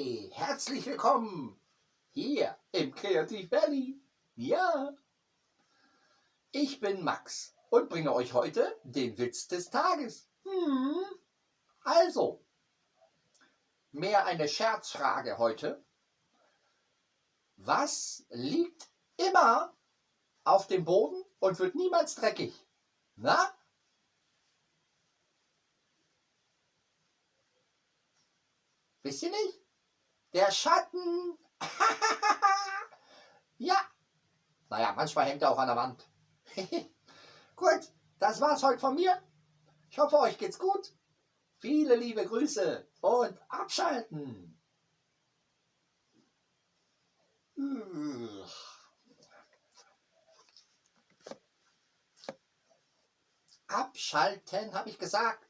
Hi, herzlich willkommen hier im Kreativ Valley. Ja, ich bin Max und bringe euch heute den Witz des Tages. Hm. Also, mehr eine Scherzfrage heute. Was liegt immer auf dem Boden und wird niemals dreckig? Na? Wisst ihr nicht? Der Schatten. ja. Naja, manchmal hängt er auch an der Wand. gut, das war's heute von mir. Ich hoffe, euch geht's gut. Viele liebe Grüße und abschalten. Abschalten, habe ich gesagt.